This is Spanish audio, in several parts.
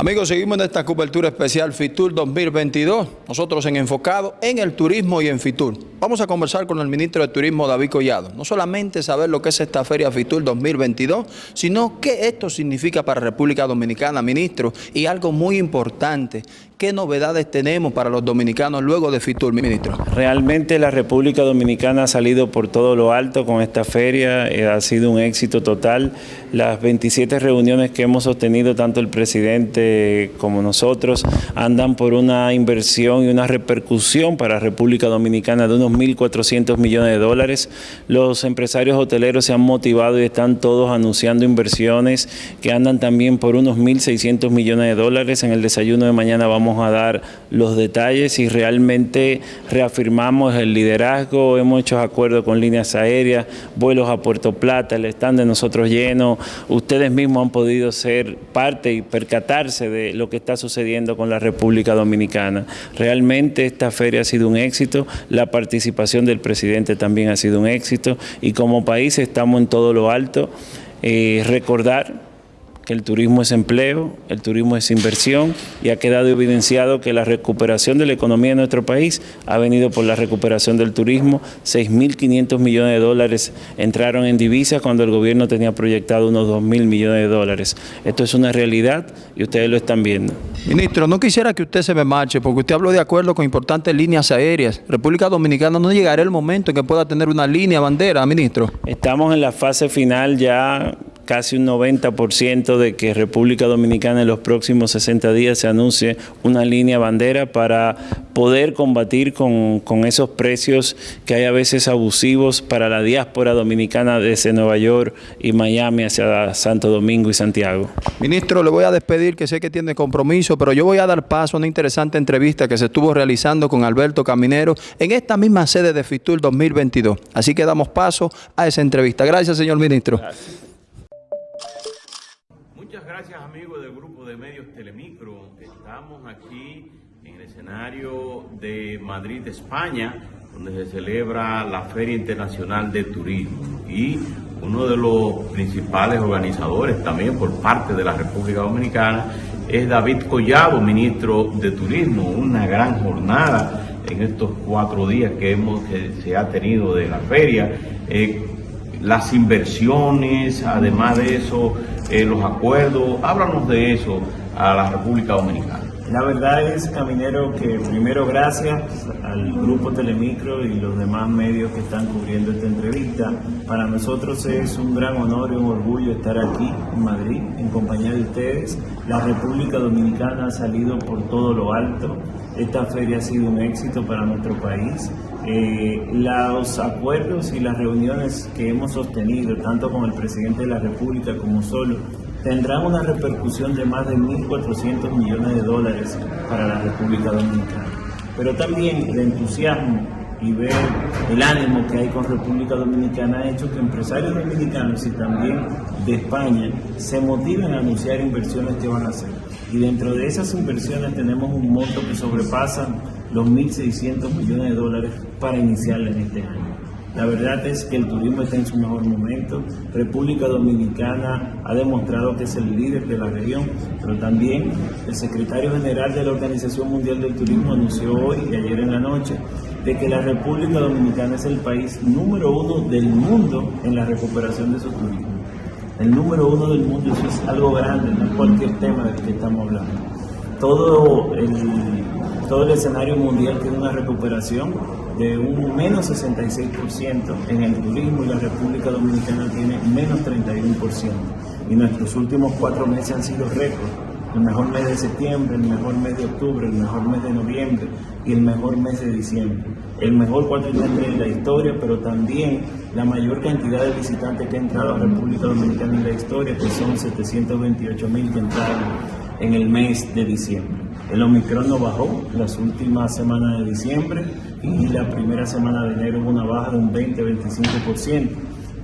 Amigos, seguimos en esta cobertura especial FITUR 2022, nosotros en enfocado en el turismo y en FITUR. Vamos a conversar con el ministro de Turismo David Collado, no solamente saber lo que es esta feria FITUR 2022, sino qué esto significa para República Dominicana, ministro, y algo muy importante, qué novedades tenemos para los dominicanos luego de FITUR, ministro. Realmente la República Dominicana ha salido por todo lo alto con esta feria, eh, ha sido un éxito total. Las 27 reuniones que hemos sostenido, tanto el presidente como nosotros, andan por una inversión y una repercusión para República Dominicana de unos 1.400 millones de dólares. Los empresarios hoteleros se han motivado y están todos anunciando inversiones que andan también por unos 1.600 millones de dólares. En el desayuno de mañana vamos a dar los detalles y realmente reafirmamos el liderazgo. Hemos hecho acuerdos con líneas aéreas, vuelos a Puerto Plata, el stand de nosotros lleno. Ustedes mismos han podido ser parte y percatarse de lo que está sucediendo con la República Dominicana. Realmente esta feria ha sido un éxito. La participación del presidente también ha sido un éxito y como país estamos en todo lo alto. Eh, recordar que el turismo es empleo, el turismo es inversión y ha quedado evidenciado que la recuperación de la economía de nuestro país ha venido por la recuperación del turismo. 6.500 millones de dólares entraron en divisas cuando el gobierno tenía proyectado unos 2.000 millones de dólares. Esto es una realidad y ustedes lo están viendo. Ministro, no quisiera que usted se me marche porque usted habló de acuerdo con importantes líneas aéreas. República Dominicana no llegará el momento en que pueda tener una línea bandera, ministro. Estamos en la fase final ya casi un 90% de que República Dominicana en los próximos 60 días se anuncie una línea bandera para poder combatir con, esos precios que hay a veces abusivos para la diáspora dominicana desde Nueva York y Miami hacia Santo Domingo y Santiago. Ministro, le voy a despedir que sé que tiene compromiso, pero yo voy a dar paso a una interesante entrevista que se estuvo realizando con Alberto Caminero en esta misma sede de FITUR 2022. Así que damos paso a esa entrevista. Gracias, señor ministro. Gracias amigos del grupo de medios Telemicro. Estamos aquí en el escenario de Madrid, España, donde se celebra la Feria Internacional de Turismo. Y uno de los principales organizadores también por parte de la República Dominicana es David Collado, ministro de Turismo. Una gran jornada en estos cuatro días que, hemos, se ha tenido de la feria. Eh, las inversiones, además de eso, eh, los acuerdos. Háblanos de eso a la República Dominicana. La verdad es, Caminero, que primero gracias al Grupo Telemicro y los demás medios que están cubriendo esta entrevista. Para nosotros es un gran honor y un orgullo estar aquí en Madrid en compañía de ustedes. La República Dominicana ha salido por todo lo alto. Esta feria ha sido un éxito para nuestro país. Eh, los acuerdos y las reuniones que hemos sostenido, tanto con el presidente de la República como solo, tendrán una repercusión de más de 1.400 millones de dólares para la República Dominicana. Pero también el entusiasmo y ver el ánimo que hay con República Dominicana ha hecho que empresarios dominicanos y también de España se motiven a anunciar inversiones que van a hacer. Y dentro de esas inversiones tenemos un monto que sobrepasa los 1.600 millones de dólares para iniciarla en este año. La verdad es que el turismo está en su mejor momento. República Dominicana ha demostrado que es el líder de la región, pero también el secretario general de la Organización Mundial del Turismo anunció hoy y ayer en la noche de que la República Dominicana es el país número uno del mundo en la recuperación de su turismo. El número uno del mundo, eso es algo grande, no cualquier tema del que estamos hablando. Todo el, todo el escenario mundial tiene una recuperación de un menos 66% en el turismo y la República Dominicana tiene menos 31%. Y nuestros últimos cuatro meses han sido récord. El mejor mes de septiembre, el mejor mes de octubre, el mejor mes de noviembre y el mejor mes de diciembre. El mejor cuatrimestre de la historia, pero también la mayor cantidad de visitantes que ha entrado a la República Dominicana en la historia, que son 728 mil que entraron en el mes de diciembre. El Omicron no bajó las últimas semanas de diciembre y la primera semana de enero hubo una baja de un 20-25%,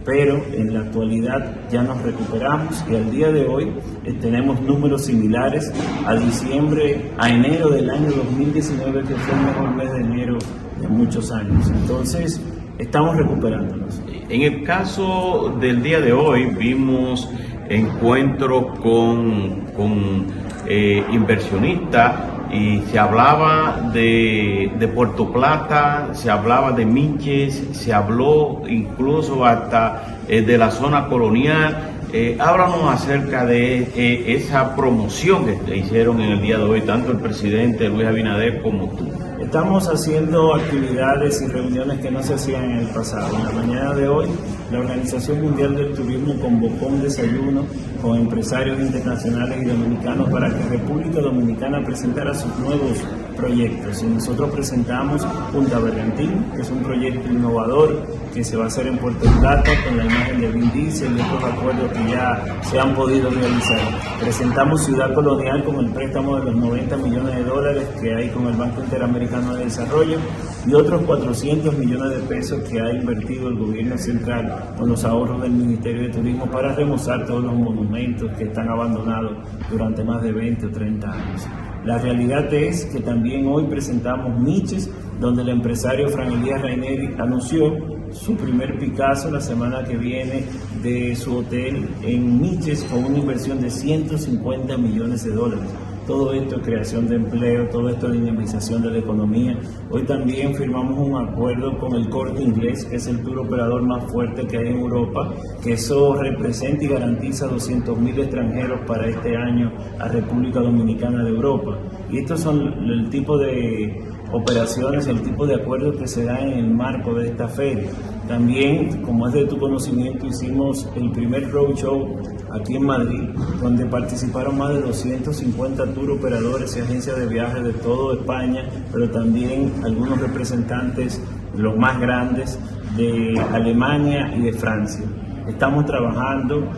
pero en la actualidad ya nos recuperamos y al día de hoy eh, tenemos números similares a diciembre, a enero del año 2019, que fue el mejor mes de enero de muchos años. Entonces, estamos recuperándonos. En el caso del día de hoy vimos encuentros con, con eh, inversionistas y se hablaba de, Puerto Plata, se hablaba de Minches, se habló incluso hasta eh, de la zona colonial. Eh, háblanos acerca de eh, esa promoción que hicieron en el día de hoy, tanto el presidente Luis Abinader como tú. Estamos haciendo actividades y reuniones que no se hacían en el pasado. En la mañana de hoy, la Organización Mundial del Turismo convocó un desayuno con empresarios internacionales y dominicanos para que República Dominicana presentara sus nuevos proyectos. Y nosotros presentamos Punta Bergantín, que es un proyecto innovador que se va a hacer en Puerto Plata con la imagen de Vin Diesel y otros acuerdos que ya se han podido realizar. Presentamos Ciudad Colonial con el préstamo de los 90 millones de dólares que hay con el Banco Interamericano de Desarrollo y otros 400 millones de pesos que ha invertido el gobierno central con los ahorros del Ministerio de Turismo para remozar todos los monumentos que están abandonados durante más de 20 o 30 años. La realidad es que también hoy presentamos Miches, donde el empresario Fran Elías Raineri anunció su primer Picasso la semana que viene de su hotel en Miches con una inversión de 150 millones de dólares. Todo esto es creación de empleo, todo esto es dinamización de la economía. Hoy también firmamos un acuerdo con el Corte Inglés, que es el tour operador más fuerte que hay en Europa, que eso representa y garantiza 200.000 extranjeros para este año a República Dominicana de Europa. Y estos son el tipo de operaciones, el tipo de acuerdos que se dan en el marco de esta feria. También, como es de tu conocimiento, hicimos el primer roadshow aquí en Madrid, donde participaron más de 250 tour operadores y agencias de viajes de toda España, pero también algunos representantes, los más grandes, de Alemania y de Francia. Estamos trabajando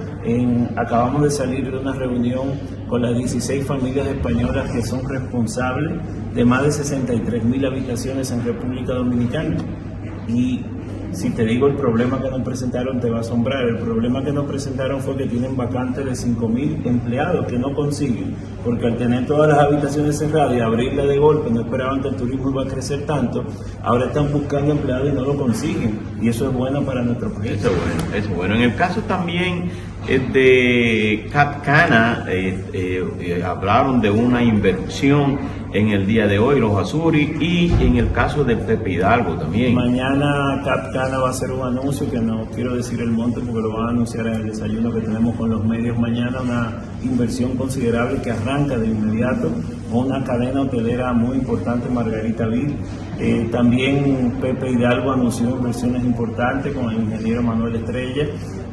acabamos de salir de una reunión con las 16 familias españolas que son responsables de más de 63 mil habitaciones en República Dominicana. Y si te digo el problema que nos presentaron, te va a asombrar. El problema que nos presentaron fue que tienen vacantes de 5.000 empleados que no consiguen, porque al tener todas las habitaciones cerradas y abrirla de golpe, no esperaban que el turismo iba a crecer tanto, ahora están buscando empleados y no lo consiguen. Y eso es bueno para nuestro país. Eso es bueno, eso es bueno. En el caso también eh, de Capcana, eh, eh, hablaron de una inversión en el día de hoy, los Azuri, y en el caso de Pepe Hidalgo también. Mañana Capcana va a hacer un anuncio que no quiero decir el monte porque lo van a anunciar en el desayuno que tenemos con los medios mañana, una inversión considerable que arranca de inmediato una cadena hotelera muy importante, Margarita Vil. Eh, también Pepe Hidalgo anunció inversiones importantes con el ingeniero Manuel Estrella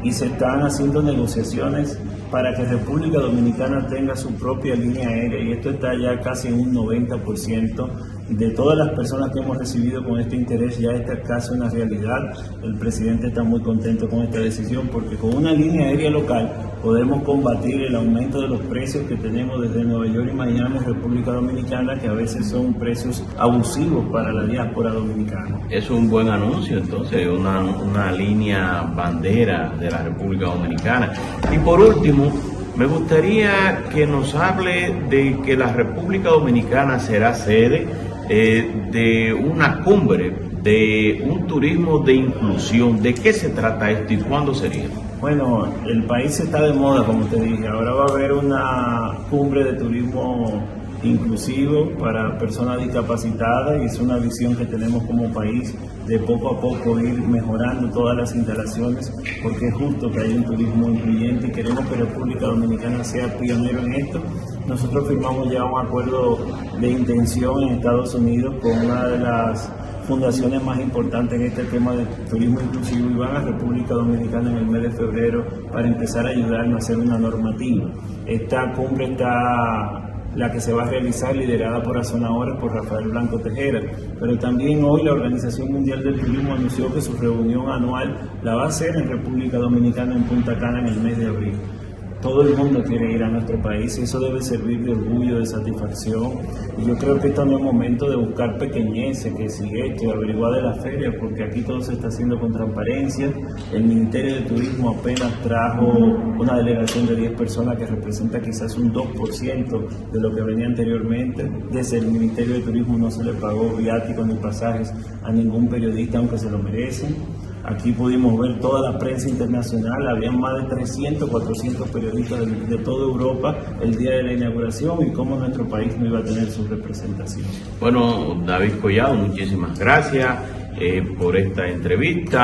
y se están haciendo negociaciones para que República Dominicana tenga su propia línea aérea y esto está ya casi en un 90% de todas las personas que hemos recibido con este interés ya está casi una realidad. El presidente está muy contento con esta decisión porque con una línea aérea local podemos combatir el aumento de los precios que tenemos desde Nueva York y Miami, República Dominicana, que a veces son precios abusivos para la diáspora dominicana. Es un buen anuncio, entonces, una, una línea bandera de la República Dominicana. Y por último, me gustaría que nos hable de que la República Dominicana será sede eh, de una cumbre, de un turismo de inclusión. ¿De qué se trata esto y cuándo sería? Bueno, el país está de moda, como te dije. Ahora va a haber una cumbre de turismo inclusivo para personas discapacitadas y es una visión que tenemos como país de poco a poco ir mejorando todas las instalaciones porque es justo que haya un turismo incluyente y queremos que República Dominicana sea pionero en esto. Nosotros firmamos ya un acuerdo de intención en Estados Unidos con una de las fundaciones más importantes en este tema de turismo inclusivo y van a República Dominicana en el mes de febrero para empezar a ayudarnos a hacer una normativa. Esta cumbre está la que se va a realizar liderada por Azonadores por Rafael Blanco Tejera. Pero también hoy la Organización Mundial del Turismo anunció que su reunión anual la va a hacer en República Dominicana en Punta Cana en el mes de abril. Todo el mundo quiere ir a nuestro país y eso debe servir de orgullo, de satisfacción. Y yo creo que esto no es momento de buscar pequeñeces, que si esto, averiguar de la feria, porque aquí todo se está haciendo con transparencia. El Ministerio de Turismo apenas trajo una delegación de 10 personas que representa quizás un 2% de lo que venía anteriormente. Desde el Ministerio de Turismo no se le pagó viáticos ni pasajes a ningún periodista, aunque se lo merecen. Aquí pudimos ver toda la prensa internacional, había más de 300, 400 periodistas de, de toda Europa el día de la inauguración y cómo nuestro país no iba a tener su representación. Bueno, David Collado, muchísimas gracias eh, por esta entrevista.